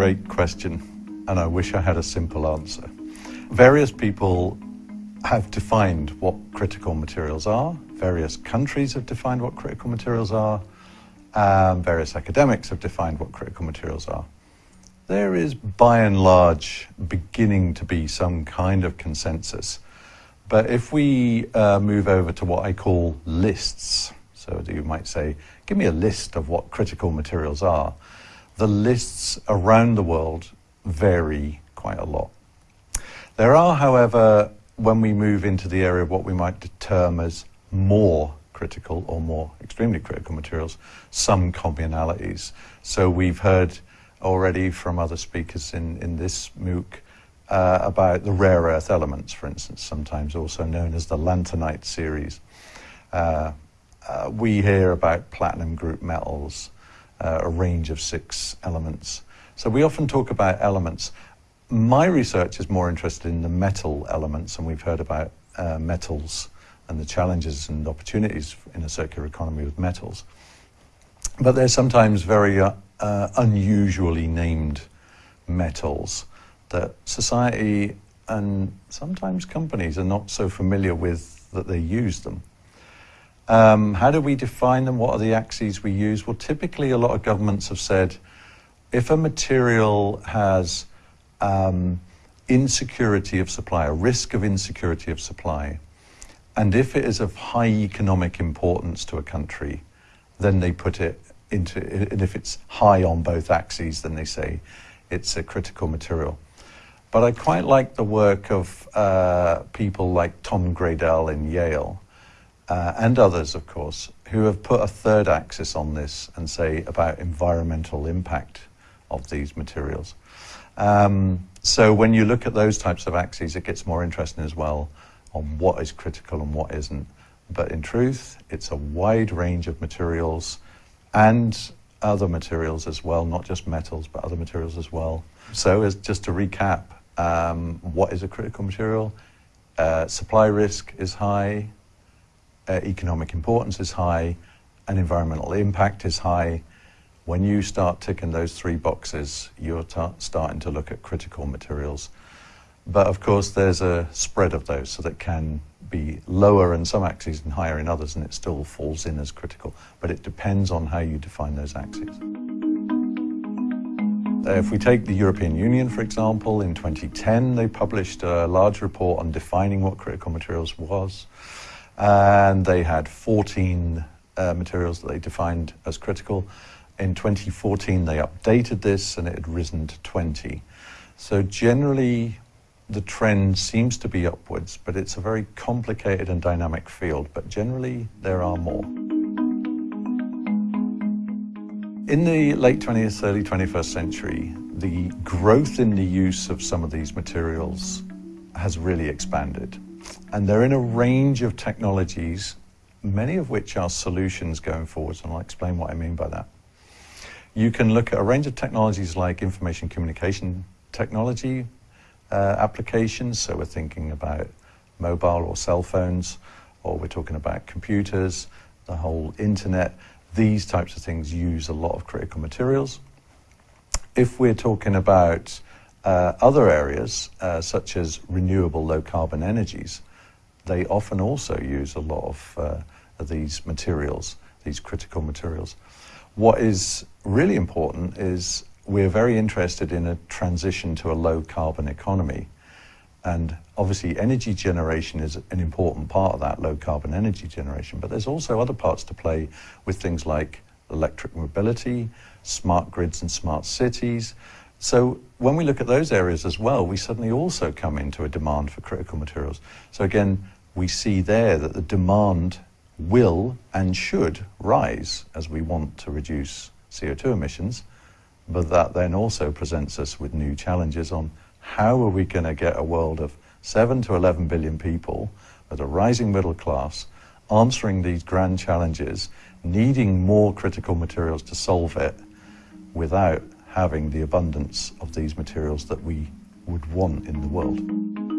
great question, and I wish I had a simple answer. Various people have defined what critical materials are, various countries have defined what critical materials are, um, various academics have defined what critical materials are. There is, by and large, beginning to be some kind of consensus. But if we uh, move over to what I call lists, so you might say, give me a list of what critical materials are, the lists around the world vary quite a lot. There are, however, when we move into the area of what we might term as more critical or more extremely critical materials, some commonalities. So we've heard already from other speakers in, in this MOOC uh, about the rare earth elements, for instance, sometimes also known as the lanthanide series. Uh, uh, we hear about platinum group metals, uh, a range of six elements. So we often talk about elements. My research is more interested in the metal elements, and we've heard about uh, metals and the challenges and opportunities in a circular economy with metals. But they're sometimes very uh, uh, unusually named metals that society and sometimes companies are not so familiar with that they use them. Um, how do we define them? What are the axes we use? Well, typically a lot of governments have said if a material has um, insecurity of supply, a risk of insecurity of supply, and if it is of high economic importance to a country, then they put it into, and if it's high on both axes, then they say it's a critical material. But I quite like the work of uh, people like Tom Graedel in Yale, uh, and others, of course, who have put a third axis on this and say about environmental impact of these materials. Um, so when you look at those types of axes, it gets more interesting as well on what is critical and what isn't. But in truth, it's a wide range of materials and other materials as well, not just metals, but other materials as well. So as just to recap, um, what is a critical material? Uh, supply risk is high, uh, economic importance is high, and environmental impact is high. When you start ticking those three boxes, you're starting to look at critical materials. But of course, there's a spread of those, so that can be lower in some axes and higher in others, and it still falls in as critical. But it depends on how you define those axes. If we take the European Union, for example, in 2010, they published a large report on defining what critical materials was and they had 14 uh, materials that they defined as critical. In 2014, they updated this and it had risen to 20. So generally, the trend seems to be upwards, but it's a very complicated and dynamic field, but generally there are more. In the late 20th, early 21st century, the growth in the use of some of these materials has really expanded. And they're in a range of technologies, many of which are solutions going forwards, and I'll explain what I mean by that. You can look at a range of technologies like information communication technology uh, applications, so we're thinking about mobile or cell phones, or we're talking about computers, the whole internet. These types of things use a lot of critical materials. If we're talking about uh, other areas, uh, such as renewable low carbon energies, they often also use a lot of, uh, of these materials, these critical materials. What is really important is we're very interested in a transition to a low carbon economy. And obviously, energy generation is an important part of that low carbon energy generation. But there's also other parts to play with things like electric mobility, smart grids and smart cities. So when we look at those areas as well, we suddenly also come into a demand for critical materials. So again, we see there that the demand will and should rise as we want to reduce CO2 emissions, but that then also presents us with new challenges on how are we going to get a world of 7 to 11 billion people with a rising middle class answering these grand challenges, needing more critical materials to solve it without having the abundance of these materials that we would want in the world.